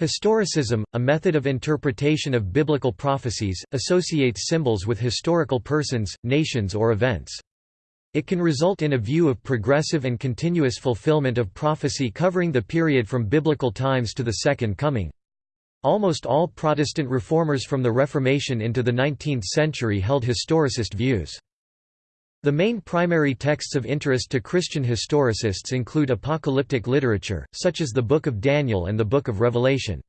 Historicism, a method of interpretation of biblical prophecies, associates symbols with historical persons, nations or events. It can result in a view of progressive and continuous fulfillment of prophecy covering the period from biblical times to the Second Coming. Almost all Protestant reformers from the Reformation into the 19th century held historicist views. The main primary texts of interest to Christian historicists include apocalyptic literature, such as the Book of Daniel and the Book of Revelation.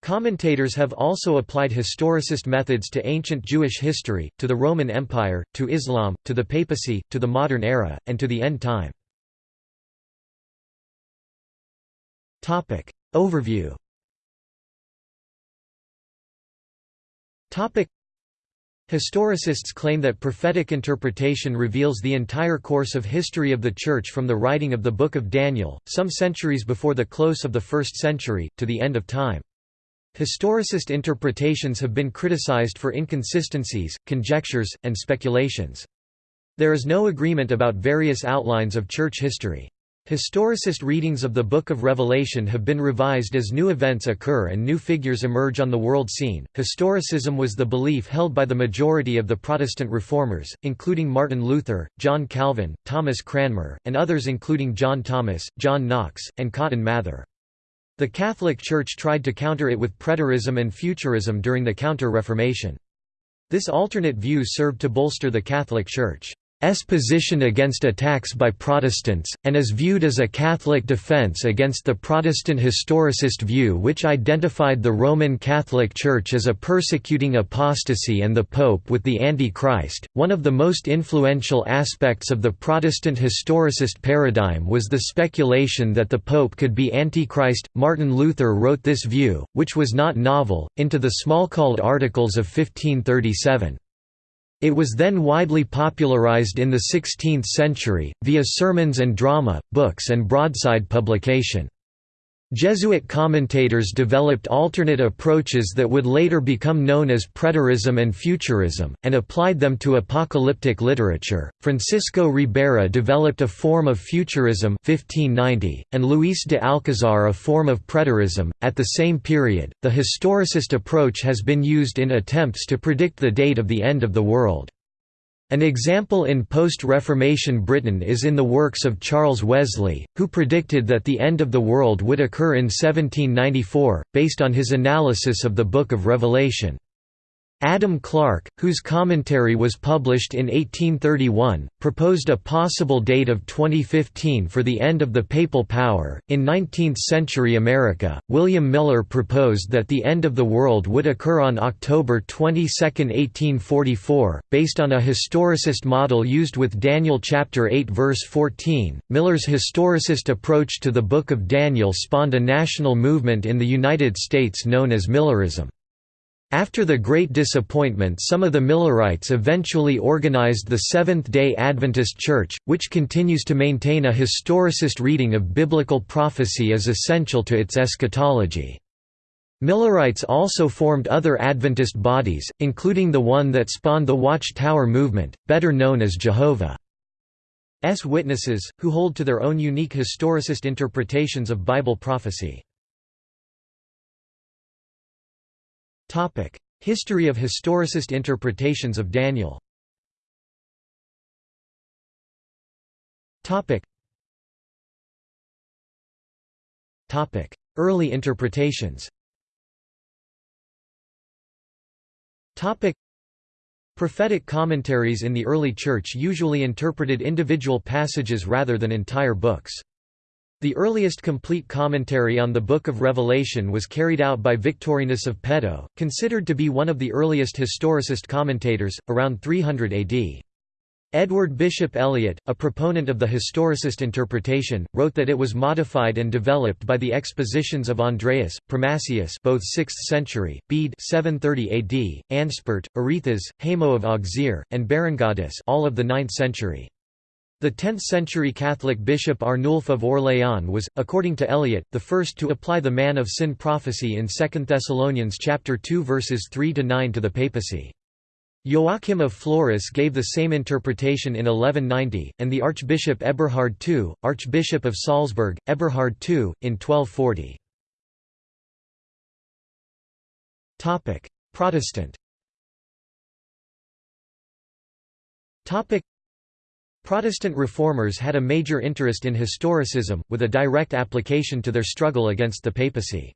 Commentators have also applied historicist methods to ancient Jewish history, to the Roman Empire, to Islam, to the papacy, to the modern era, and to the end time. Overview Historicists claim that prophetic interpretation reveals the entire course of history of the Church from the writing of the Book of Daniel, some centuries before the close of the first century, to the end of time. Historicist interpretations have been criticized for inconsistencies, conjectures, and speculations. There is no agreement about various outlines of church history. Historicist readings of the Book of Revelation have been revised as new events occur and new figures emerge on the world scene. Historicism was the belief held by the majority of the Protestant reformers, including Martin Luther, John Calvin, Thomas Cranmer, and others including John Thomas, John Knox, and Cotton Mather. The Catholic Church tried to counter it with preterism and futurism during the Counter-Reformation. This alternate view served to bolster the Catholic Church. Position against attacks by Protestants, and is viewed as a Catholic defense against the Protestant historicist view which identified the Roman Catholic Church as a persecuting apostasy and the Pope with the Antichrist. One of the most influential aspects of the Protestant historicist paradigm was the speculation that the Pope could be Antichrist. Martin Luther wrote this view, which was not novel, into the Smalcald Articles of 1537. It was then widely popularized in the 16th century, via sermons and drama, books and broadside publication. Jesuit commentators developed alternate approaches that would later become known as preterism and futurism, and applied them to apocalyptic literature. Francisco Ribera developed a form of futurism 1590, and Luis de Alcazar a form of preterism. At the same period, the historicist approach has been used in attempts to predict the date of the end of the world. An example in post-Reformation Britain is in the works of Charles Wesley, who predicted that the end of the world would occur in 1794, based on his analysis of the Book of Revelation. Adam Clarke, whose commentary was published in 1831, proposed a possible date of 2015 for the end of the papal power. In 19th century America, William Miller proposed that the end of the world would occur on October 22, 1844, based on a historicist model used with Daniel chapter 8 verse 14. Miller's historicist approach to the Book of Daniel spawned a national movement in the United States known as Millerism. After the Great Disappointment some of the Millerites eventually organized the Seventh-day Adventist Church, which continues to maintain a historicist reading of biblical prophecy as essential to its eschatology. Millerites also formed other Adventist bodies, including the one that spawned the Watchtower movement, better known as Jehovah's Witnesses, who hold to their own unique historicist interpretations of Bible prophecy. History of historicist interpretations of Daniel. Early interpretations. Prophetic commentaries in the early Church usually interpreted individual passages rather than entire books. The earliest complete commentary on the Book of Revelation was carried out by Victorinus of Pettau, considered to be one of the earliest historicist commentators, around 300 AD. Edward Bishop Elliott, a proponent of the historicist interpretation, wrote that it was modified and developed by the expositions of Andreas, Primasius both 6th century, Bede 730 AD, Ansbert, Arethas, Hamo of Auxerre, and Berengaudus all of the 9th century. The 10th-century Catholic bishop Arnulf of Orléans was, according to Elliott, the first to apply the man of sin prophecy in 2 Thessalonians chapter 2 verses 3–9 to the papacy. Joachim of Flores gave the same interpretation in 1190, and the Archbishop Eberhard II, Archbishop of Salzburg, Eberhard II, in 1240. Protestant Protestant reformers had a major interest in historicism, with a direct application to their struggle against the papacy.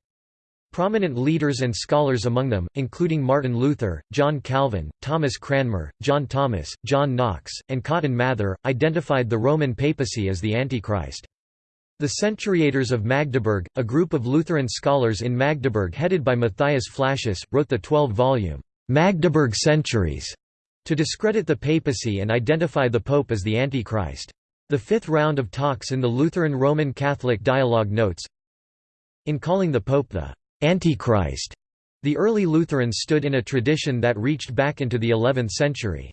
Prominent leaders and scholars among them, including Martin Luther, John Calvin, Thomas Cranmer, John Thomas, John Knox, and Cotton Mather, identified the Roman papacy as the Antichrist. The Centuriators of Magdeburg, a group of Lutheran scholars in Magdeburg headed by Matthias Flacius, wrote the 12-volume Magdeburg Centuries to discredit the papacy and identify the pope as the Antichrist. The fifth round of talks in the Lutheran Roman Catholic Dialogue notes, In calling the pope the Antichrist, the early Lutherans stood in a tradition that reached back into the 11th century.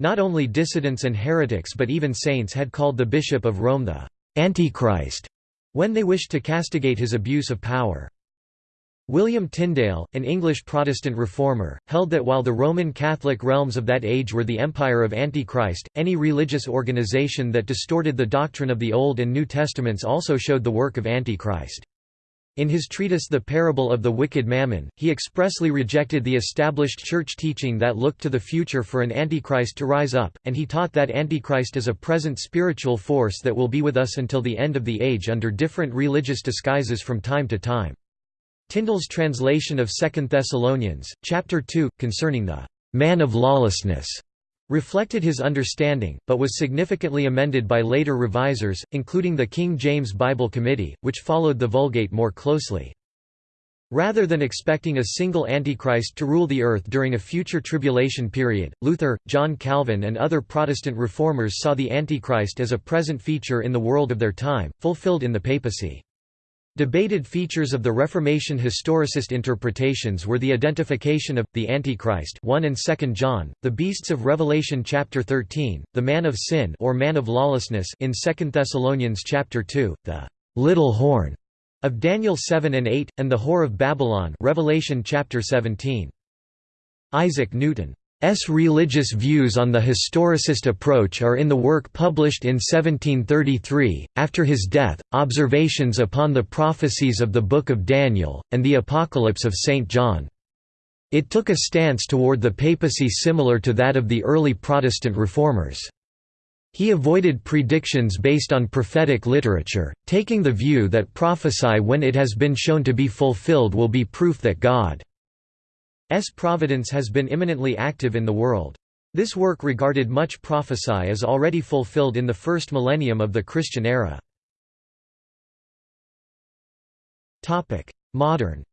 Not only dissidents and heretics but even saints had called the Bishop of Rome the Antichrist when they wished to castigate his abuse of power. William Tyndale, an English Protestant reformer, held that while the Roman Catholic realms of that age were the empire of Antichrist, any religious organization that distorted the doctrine of the Old and New Testaments also showed the work of Antichrist. In his treatise The Parable of the Wicked Mammon, he expressly rejected the established church teaching that looked to the future for an Antichrist to rise up, and he taught that Antichrist is a present spiritual force that will be with us until the end of the age under different religious disguises from time to time. Tyndale's translation of 2 Thessalonians, chapter 2, concerning the man of lawlessness, reflected his understanding, but was significantly amended by later revisers, including the King James Bible Committee, which followed the Vulgate more closely. Rather than expecting a single Antichrist to rule the earth during a future tribulation period, Luther, John Calvin and other Protestant reformers saw the Antichrist as a present feature in the world of their time, fulfilled in the papacy. Debated features of the Reformation historicist interpretations were the identification of, the Antichrist 1 and 2 John, the beasts of Revelation chapter 13, the man of sin or man of lawlessness in 2 Thessalonians chapter 2, the little horn of Daniel 7 and 8, and the whore of Babylon Revelation chapter 17. Isaac Newton S. religious views on the historicist approach are in the work published in 1733, after his death, Observations upon the Prophecies of the Book of Daniel, and the Apocalypse of St. John. It took a stance toward the papacy similar to that of the early Protestant reformers. He avoided predictions based on prophetic literature, taking the view that prophesy when it has been shown to be fulfilled will be proof that God providence has been imminently active in the world. This work regarded much prophecy as already fulfilled in the first millennium of the Christian era. Modern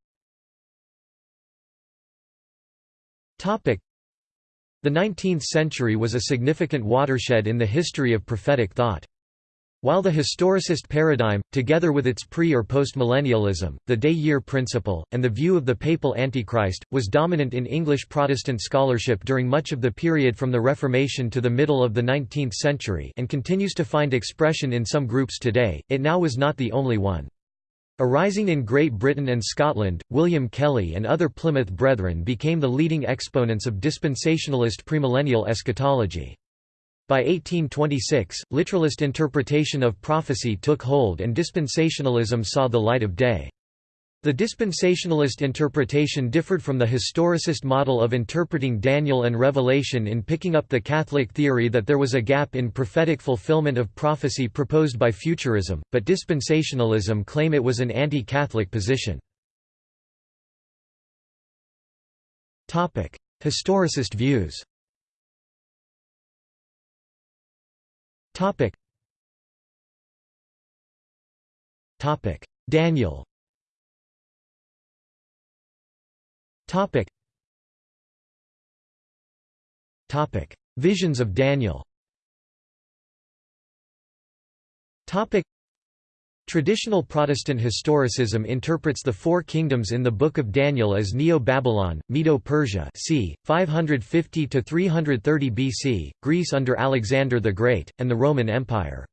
The 19th century was a significant watershed in the history of prophetic thought. While the historicist paradigm, together with its pre- or postmillennialism, the day-year principle, and the view of the papal Antichrist, was dominant in English Protestant scholarship during much of the period from the Reformation to the middle of the 19th century and continues to find expression in some groups today, it now was not the only one. Arising in Great Britain and Scotland, William Kelly and other Plymouth Brethren became the leading exponents of dispensationalist premillennial eschatology. By 1826, literalist interpretation of prophecy took hold and dispensationalism saw the light of day. The dispensationalist interpretation differed from the historicist model of interpreting Daniel and Revelation in picking up the Catholic theory that there was a gap in prophetic fulfillment of prophecy proposed by futurism, but dispensationalism claim it was an anti-Catholic position. Historicist views Topic. Topic. Daniel. Topic. Topic. Visions of Daniel. Topic. Traditional Protestant historicism interprets the Four Kingdoms in the Book of Daniel as Neo-Babylon, Medo-Persia c. 550–330 BC, Greece under Alexander the Great, and the Roman Empire.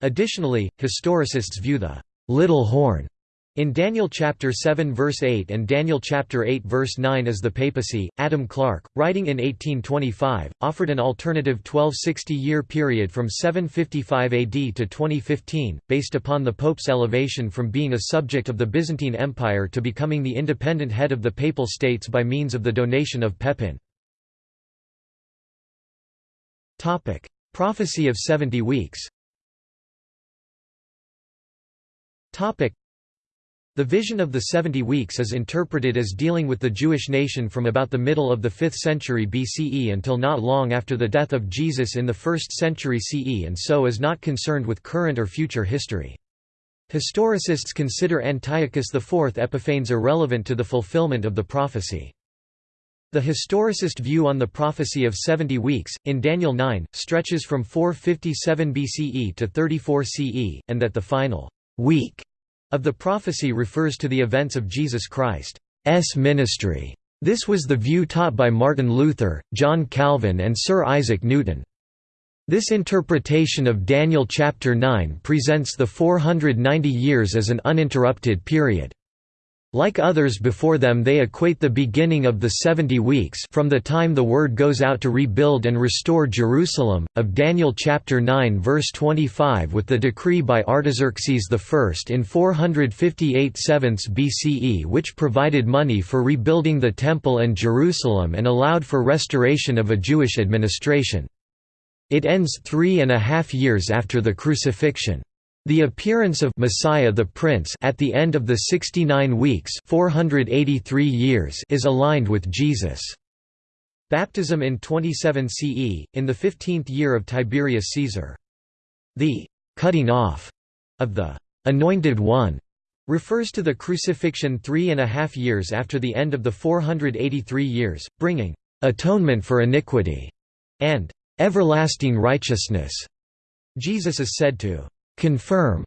Additionally, historicists view the «little horn» In Daniel chapter 7 verse 8 and Daniel chapter 8 verse 9 as the papacy, Adam Clarke, writing in 1825, offered an alternative 1260-year period from 755 AD to 2015, based upon the pope's elevation from being a subject of the Byzantine Empire to becoming the independent head of the Papal States by means of the donation of Pepin. Prophecy of 70 weeks the vision of the 70 weeks is interpreted as dealing with the Jewish nation from about the middle of the 5th century BCE until not long after the death of Jesus in the 1st century CE and so is not concerned with current or future history. Historicists consider Antiochus IV Epiphanes irrelevant to the fulfillment of the prophecy. The historicist view on the prophecy of 70 weeks, in Daniel 9, stretches from 457 BCE to 34 CE, and that the final week of the prophecy refers to the events of Jesus Christ's ministry. This was the view taught by Martin Luther, John Calvin and Sir Isaac Newton. This interpretation of Daniel chapter 9 presents the 490 years as an uninterrupted period. Like others before them they equate the beginning of the 70 weeks from the time the word goes out to rebuild and restore Jerusalem, of Daniel chapter 9 verse 25 with the decree by Artaxerxes I in 458 7 BCE which provided money for rebuilding the Temple and Jerusalem and allowed for restoration of a Jewish administration. It ends three and a half years after the crucifixion. The appearance of Messiah the Prince at the end of the 69 weeks 483 years is aligned with Jesus' baptism in 27 CE, in the 15th year of Tiberius Caesar. The «cutting off» of the «anointed one» refers to the crucifixion three and a half years after the end of the 483 years, bringing «atonement for iniquity» and «everlasting righteousness». Jesus is said to confirm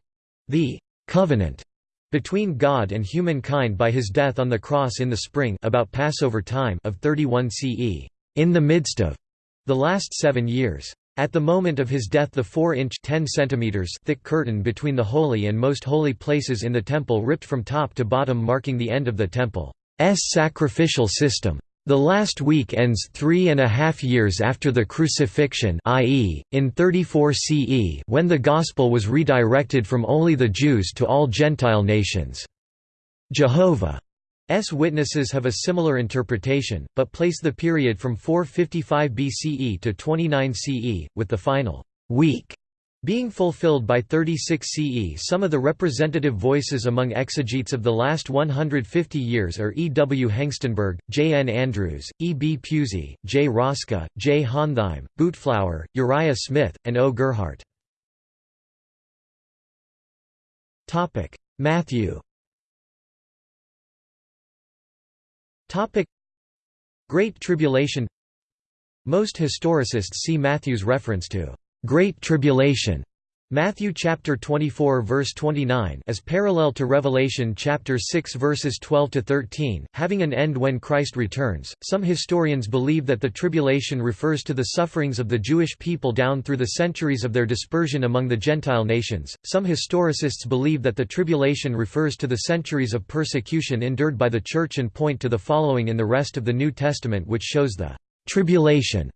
the covenant between God and humankind by his death on the cross in the spring about Passover time of 31 CE, in the midst of the last seven years. At the moment of his death the 4-inch thick curtain between the holy and most holy places in the temple ripped from top to bottom marking the end of the temple's sacrificial system. The last week ends three and a half years after the crucifixion i.e., in 34 CE when the Gospel was redirected from only the Jews to all Gentile nations. Jehovah's witnesses have a similar interpretation, but place the period from 455 BCE to 29 CE, with the final week being fulfilled by 36 CE some of the representative voices among exegetes of the last 150 years are E. W. Hengstenberg, J. N. Andrews, E. B. Pusey, J. Roska, J. Hontheim, Boutflower, Uriah Smith, and O. Gerhardt. Matthew Great Tribulation Most historicists see Matthew's reference to Great Tribulation. Matthew chapter 24 verse 29 as parallel to Revelation chapter 6 verses 12 to 13 having an end when Christ returns. Some historians believe that the tribulation refers to the sufferings of the Jewish people down through the centuries of their dispersion among the Gentile nations. Some historicists believe that the tribulation refers to the centuries of persecution endured by the church and point to the following in the rest of the New Testament which shows the tribulation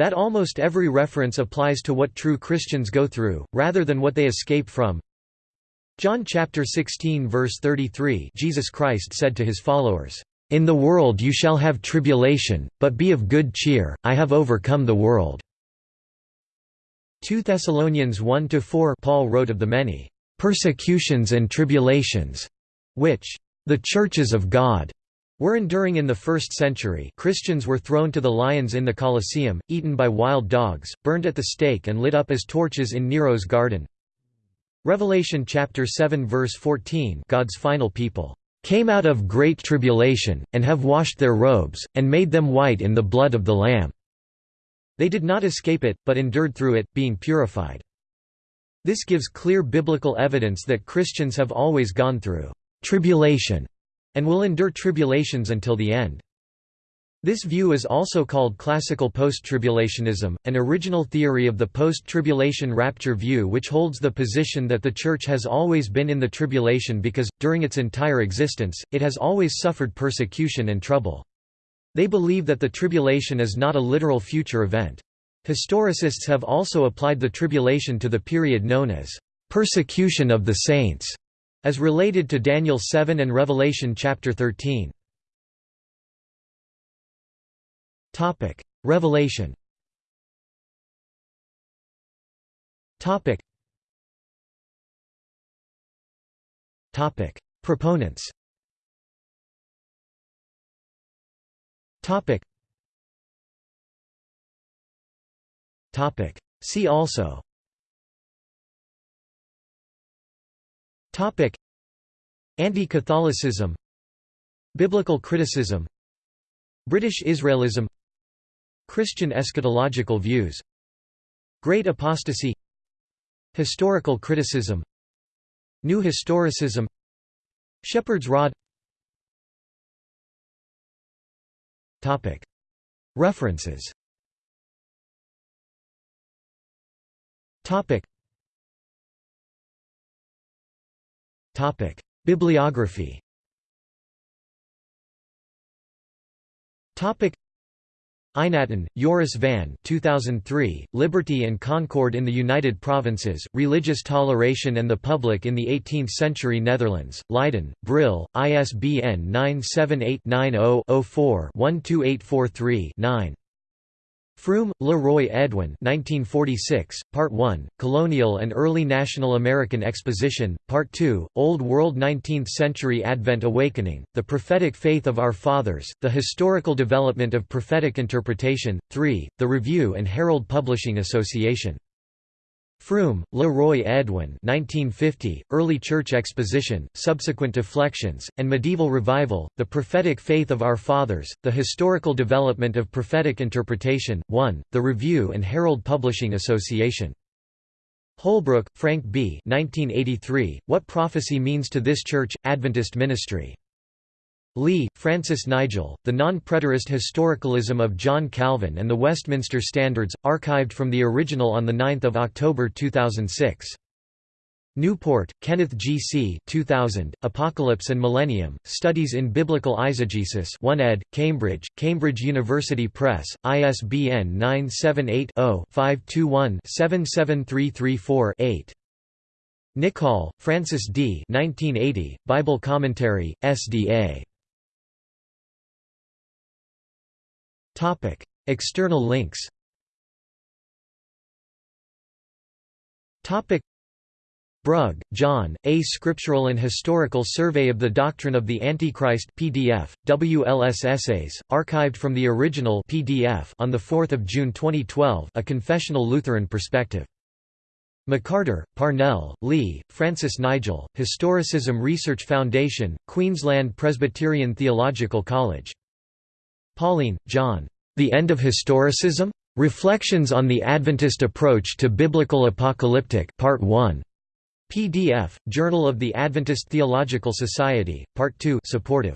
that almost every reference applies to what true Christians go through, rather than what they escape from. John chapter 16 verse 33 Jesus Christ said to his followers, "In the world you shall have tribulation, but be of good cheer, I have overcome the world." 2 Thessalonians 1–4 Paul wrote of the many "...persecutions and tribulations," which "...the churches of God." Were enduring in the 1st century Christians were thrown to the lions in the Colosseum, eaten by wild dogs, burned at the stake and lit up as torches in Nero's garden. Revelation chapter 7 verse 14 God's final people came out of great tribulation, and have washed their robes, and made them white in the blood of the Lamb." They did not escape it, but endured through it, being purified. This gives clear biblical evidence that Christians have always gone through «tribulation» and will endure tribulations until the end. This view is also called classical post-tribulationism, an original theory of the post-tribulation rapture view which holds the position that the Church has always been in the tribulation because, during its entire existence, it has always suffered persecution and trouble. They believe that the tribulation is not a literal future event. Historicists have also applied the tribulation to the period known as persecution of the saints, as related to Daniel 7 and Revelation chapter 13. Topic: Revelation. Topic. Topic: Proponents. Topic. Topic. See also. Anti-Catholicism. Biblical criticism. British Israelism. Christian eschatological views. Great apostasy. Historical criticism. New historicism. Shepherd's rod. References Bibliography. Eijnatten, Joris van 2003, Liberty and Concord in the United Provinces, Religious Toleration and the Public in the 18th-Century Netherlands, Leiden, Brill, ISBN 978-90-04-12843-9. Froom, Le Roy Edwin 1946, Part 1, Colonial and Early National American Exposition, Part 2, Old World 19th-Century Advent Awakening, The Prophetic Faith of Our Fathers, The Historical Development of Prophetic Interpretation, 3, The Review and Herald Publishing Association. Froom, Le Roy Edwin 1950, Early Church Exposition, Subsequent Deflections, and Medieval Revival, The Prophetic Faith of Our Fathers, The Historical Development of Prophetic Interpretation, 1, The Review and Herald Publishing Association. Holbrook, Frank B. 1983, What Prophecy Means to This Church, Adventist Ministry. Lee, Francis Nigel, The Non-Preterist Historicalism of John Calvin and the Westminster Standards, archived from the original on 9 October 2006. Newport, Kenneth G. C. 2000, Apocalypse and Millennium, Studies in Biblical Eisegesis 1 ed., Cambridge, Cambridge University Press, ISBN 978 0 521 77334 8. Nichol, Francis D. 1980, Bible Commentary, SDA. Topic: External links. Topic: Brug, John, A Scriptural and Historical Survey of the Doctrine of the Antichrist PDF, WLS Essays, archived from the original PDF on 4 June 2012 A Confessional Lutheran Perspective. McCarter, Parnell, Lee, Francis Nigel, Historicism Research Foundation, Queensland Presbyterian Theological College Paulien, John. The End of Historicism? Reflections on the Adventist Approach to Biblical Apocalyptic Part 1. PDF, Journal of the Adventist Theological Society, Part 2 supportive.